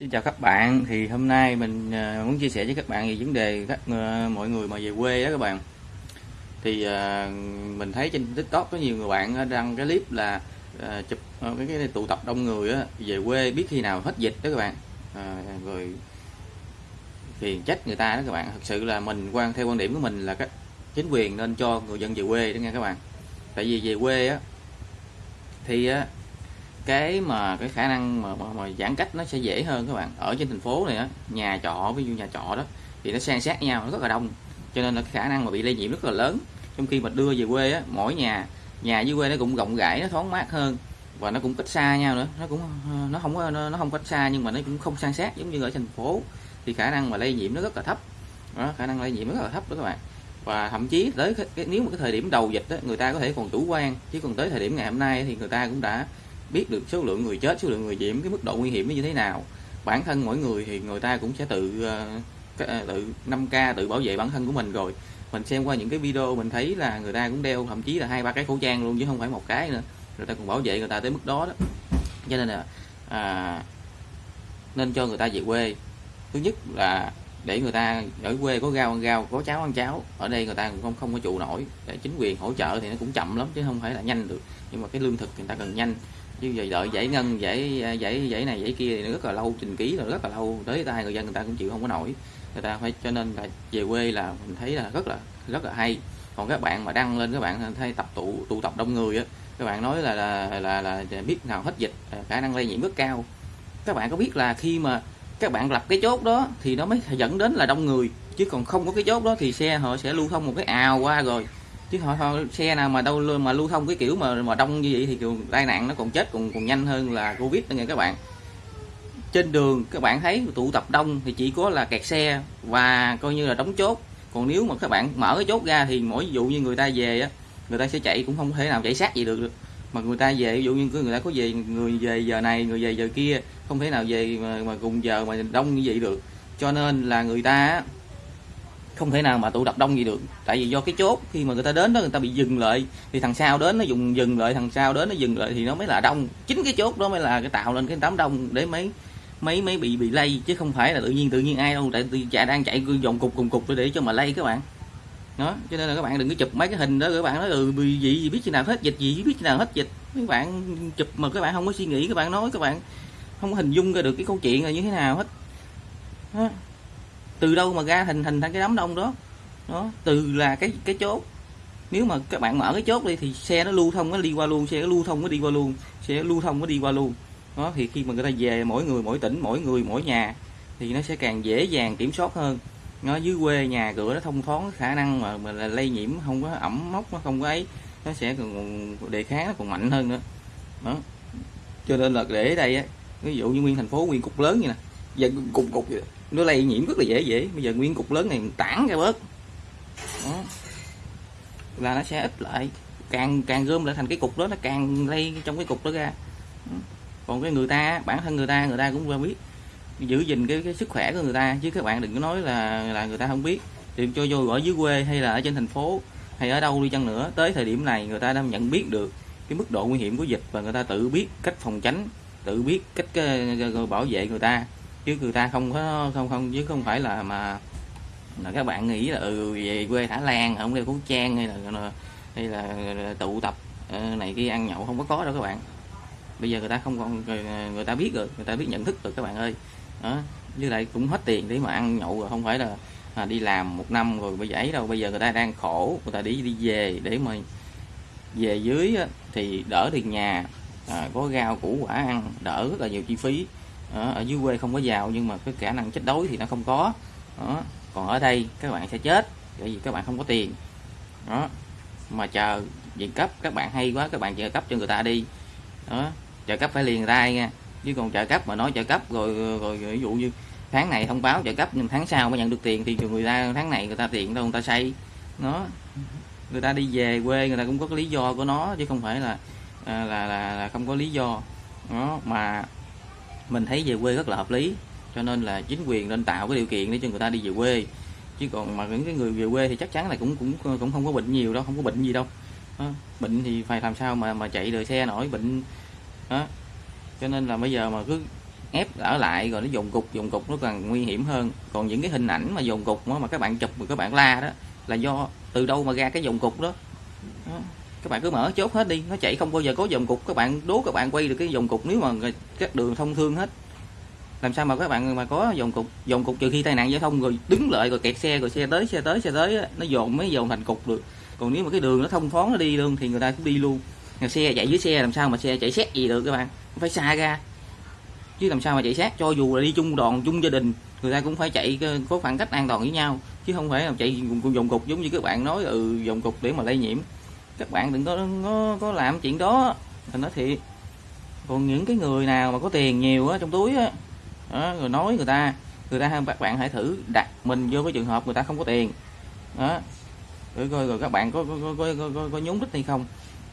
Xin chào các bạn, thì hôm nay mình à, muốn chia sẻ với các bạn về vấn đề các à, mọi người mà về quê đó các bạn. Thì à, mình thấy trên TikTok có nhiều người bạn đăng cái clip là chụp cái, cái tụ tập đông người á, về quê biết khi nào hết dịch đó các bạn. Rồi phiền trách người ta đó các bạn. Thật sự là mình quan theo quan điểm của mình là các chính quyền nên cho người dân về quê đó nha các bạn. Tại vì về quê á thì á cái mà cái khả năng mà, mà, mà giãn cách nó sẽ dễ hơn các bạn. Ở trên thành phố này á nhà trọ ví dụ nhà trọ đó thì nó san sát nhau nó rất là đông. Cho nên là cái khả năng mà bị lây nhiễm rất là lớn. Trong khi mà đưa về quê á mỗi nhà nhà dưới quê nó cũng rộng rãi nó thoáng mát hơn. Và nó cũng cách xa nhau nữa. Nó cũng ờ, nó không có nó, nó không cách xa nhưng mà nó cũng không san sát giống như ở thành phố. Thì khả năng mà lây nhiễm nó rất là thấp. Đó, khả năng lây nhiễm rất là thấp đó các bạn. Và thậm chí tới cái, cái, nếu mà cái thời điểm đầu dịch đó, người ta có thể còn chủ quan. Chứ còn tới thời điểm ngày hôm nay thì người ta cũng đã biết được số lượng người chết số lượng người nhiễm cái mức độ nguy hiểm nó như thế nào. Bản thân mỗi người thì người ta cũng sẽ tự ờ, ờ, tự 5 k tự bảo vệ bản thân của mình rồi. Mình xem qua những cái video mình thấy là người ta cũng đeo thậm chí là hai ba cái khẩu trang luôn chứ không phải một cái nữa. Người ta còn bảo vệ người ta tới mức đó đó. Cho nên là à, nên cho người ta về quê. Thứ nhất là để người ta ở quê có rau ăn rau có cháo ăn cháo. Ở đây người ta cũng không không có trụ nổi. Để chính quyền hỗ trợ thì nó cũng chậm lắm chứ không phải là nhanh được. Nhưng mà cái lương thực người ta cần nhanh chứ giờ đợi giải ngân giải à, giải giải này giải kia thì nó rất là lâu trình ký rồi rất là lâu. Tới tay người dân người ta cũng chịu không có nổi. Người ta phải cho nên là về quê là mình thấy là rất là rất là hay. Còn các bạn mà đăng lên các bạn thấy tập tụ tụ tập đông người á các bạn nói là là, là là biết nào hết dịch khả năng lây nhiễm rất cao. Các bạn có biết là khi mà các bạn lập cái chốt đó thì nó mới dẫn đến là đông người chứ còn không có cái chốt đó thì xe họ sẽ lưu thông một cái ào qua rồi chứ họ, xe nào mà đâu mà lưu thông cái kiểu mà mà đông như vậy thì tai nạn nó còn chết còn còn nhanh hơn là covid nha nghe các bạn. Trên đường các bạn thấy tụ tập đông thì chỉ có là kẹt xe và coi như là đóng chốt. Còn nếu mà các bạn mở cái chốt ra thì mỗi dụ như người ta về á người ta sẽ chạy cũng không thể nào chạy sát gì được mà người ta về ví dụ như người ta có về người về giờ này người về giờ kia không thể nào về mà, mà cùng giờ mà đông như vậy được. Cho nên là người ta không thể nào mà tụ tập đông gì được. Tại vì do cái chốt khi mà người ta đến đó người ta bị dừng lại thì thằng sau đến nó dùng dừng lại thằng sau đến nó dừng lại thì nó mới là đông. Chính cái chốt đó mới là cái tạo lên cái đám đông để mấy mấy mấy bị bị lây chứ không phải là tự nhiên tự nhiên ai đâu. Tại chạy đang chạy dòng cục cùng cục để cho mà lây các bạn. Đó cho nên là các bạn đừng có chụp mấy cái hình đó các bạn nói ừ bị gì, gì biết khi nào hết dịch gì biết khi nào hết dịch. Các bạn chụp mà các bạn không có suy nghĩ các bạn nói các bạn không có hình dung ra được cái câu chuyện là như thế nào hết. Đó từ đâu mà ra hình hình thành cái đám đông đó? Đó từ là cái cái chốt. Nếu mà các bạn mở cái chốt đi thì xe nó lưu thông nó đi qua luôn xe nó lưu thông nó đi qua luôn xe nó lưu thông nó đi qua luôn. Đó thì khi mà người ta về mỗi người mỗi tỉnh mỗi người mỗi nhà thì nó sẽ càng dễ dàng kiểm soát hơn. Nó dưới quê nhà cửa nó thông thoáng khả năng mà, mà là lây nhiễm không có ẩm mốc nó không có ấy nó sẽ còn đề kháng nó còn mạnh hơn nữa. Đó. Cho nên là để đây á ví dụ như nguyên thành phố nguyên cục lớn như nè dân cục cục vậy, nó lây nhiễm rất là dễ dễ. Bây giờ nguyên cục lớn này tản ra bớt. Đó. Là nó sẽ ít lại. Càng càng gom lại thành cái cục đó nó càng lây trong cái cục đó ra. Còn cái người ta bản thân người ta người ta cũng biết. Giữ gìn cái, cái sức khỏe của người ta. Chứ các bạn đừng có nói là là người ta không biết. Thì cho vô ở dưới quê hay là ở trên thành phố hay ở đâu đi chăng nữa tới thời điểm này người ta đang nhận biết được cái mức độ nguy hiểm của dịch và người ta tự biết cách phòng tránh tự biết cách ờ, bảo vệ người ta chứ người ta không có không không chứ không phải là mà là các bạn nghĩ là ừ về quê thả lan không đeo khẩu trang hay là hay là tụ tập ờ, này kia ăn nhậu không có có đâu các bạn. Bây giờ người ta không còn người, người ta biết rồi người ta biết nhận thức rồi các bạn ơi. Đó với lại cũng hết tiền để mà ăn nhậu rồi không phải là à, đi làm một năm rồi bây giờ ấy đâu. Bây giờ người ta đang khổ người ta đi đi về để mà về dưới á, thì đỡ tiền nhà à, có rau củ quả ăn đỡ rất là nhiều chi phí đó, ở dưới quê không có giàu nhưng mà cái khả năng chết đói thì nó không có. Đó. còn ở đây các bạn sẽ chết bởi vì các bạn không có tiền. Đó mà chờ viện cấp các bạn hay quá các bạn trợ cấp cho người ta đi. Đó trợ cấp phải liền tay nha. Chứ còn trợ cấp mà nói trợ cấp rồi rồi, ví dụ như tháng này thông báo trợ cấp nhưng tháng sau mới nhận được tiền thì người ta tháng này người ta tiền đâu người ta xây. Nó người ta đi về quê người ta cũng có cái lý do của nó chứ không phải là à, là là, là không có lý do. Nó mà mình thấy về quê rất là hợp lý cho nên là chính quyền nên tạo cái điều kiện để cho người ta đi về quê chứ còn mà những cái người về quê thì chắc chắn là cũng cũng cũng không có bệnh nhiều đâu không có bệnh gì đâu đó. bệnh thì phải làm sao mà mà chạy đời xe nổi bệnh đó cho nên là bây giờ mà cứ ép ở lại rồi nó dồn cục dồn cục nó càng nguy hiểm hơn còn những cái hình ảnh mà dồn cục mà các bạn chụp mà các bạn la đó là do từ đâu mà ra cái dồn cục đó, đó các bạn cứ mở chốt hết đi, nó chạy không bao giờ có dòng cục. Các bạn đố các bạn quay được cái dòng cục, nếu mà các đường thông thương hết. Làm sao mà các bạn mà có dòng cục? Dòng cục trừ khi tai nạn giao thông rồi đứng lại, rồi kẹt xe, rồi xe tới xe tới xe tới nó dồn mới dồn thành cục được. Còn nếu mà cái đường nó thông thoáng nó đi luôn thì người ta cũng đi luôn. Xe chạy dưới xe, làm sao mà xe chạy xét gì được các bạn? Phải xa ra. Chứ làm sao mà chạy sát cho dù là đi chung đoàn, chung gia đình, người ta cũng phải chạy ờ, có khoảng cách an toàn với nhau. Chứ không phải là chạy dòng cục giống như các bạn nói ừ dòng cục để mà lây nhiễm các bạn đừng có có, có làm chuyện đó. Mình nói thiệt. Còn những cái người nào mà có tiền nhiều á trong túi á đó, rồi nói người ta người ta các bạn hãy thử đặt mình vô cái trường hợp người ta không có tiền. Đó. Rồi coi rồi các bạn có có có có, có, có nhúng đích hay không.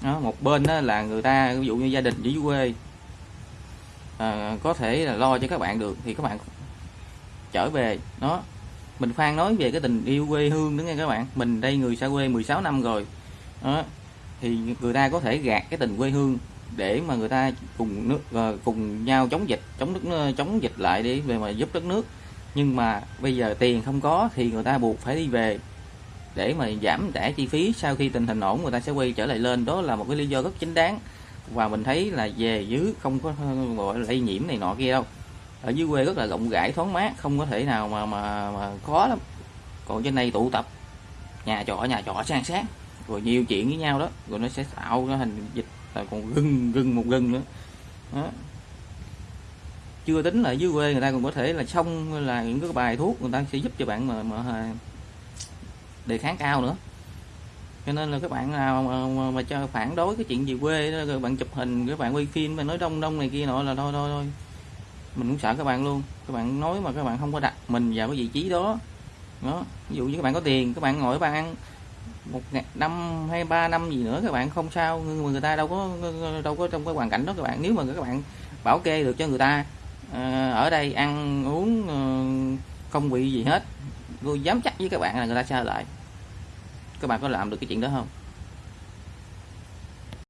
Đó, một bên đó là người ta ví dụ như gia đình ở dưới quê. À, có thể là lo cho các bạn được thì các bạn trở về. Đó. Mình khoan nói về cái tình yêu quê hương đó nghe các bạn. Mình đây người xa quê 16 năm rồi đó. Thì người ta có thể gạt cái tình quê hương để mà người ta cùng nước ờ, cùng nhau chống dịch chống nước ờ, chống dịch lại đi về mà giúp đất nước. Nhưng mà bây giờ tiền không có thì người ta buộc phải đi về để mà giảm trả chi phí. Sau khi tình hình ổn người ta sẽ quay trở lại lên. Đó là một cái lý do rất chính đáng. Và mình thấy là về dưới không có ờ, gọi lây nhiễm này nọ kia đâu. Ở dưới quê rất là rộng rãi thoáng mát không có thể nào mà mà, mà khó lắm. Còn trên đây tụ tập nhà trọ nhà trọ sang sát rồi nhiều chuyện với nhau đó. Rồi nó sẽ tạo ra hình dịch là còn gừng gừng một gừng nữa. Đó. chưa tính là dưới quê người ta còn có thể là xong là những cái bài thuốc người ta sẽ giúp cho bạn mà, mà đề kháng cao nữa. Cho nên là các bạn nào mà, mà, mà cho phản đối cái chuyện gì quê đó rồi bạn chụp hình các bạn quay phim mà nói đông đông này kia nọ là thôi thôi thôi. Mình cũng sợ các bạn luôn. Các bạn nói mà các bạn không có đặt mình vào cái vị trí đó. Đó. Ví dụ như các bạn có tiền các bạn ngồi các bạn ăn một năm hay ba năm gì nữa các bạn, không sao. Nhưng mà người ta đâu có đâu có trong cái hoàn cảnh đó các bạn. Nếu mà các bạn bảo kê được cho người ta ờ, ở đây ăn uống ờ, không bị gì hết, tôi dám chắc với các bạn là người ta sao lại. Các bạn có làm được cái chuyện đó không?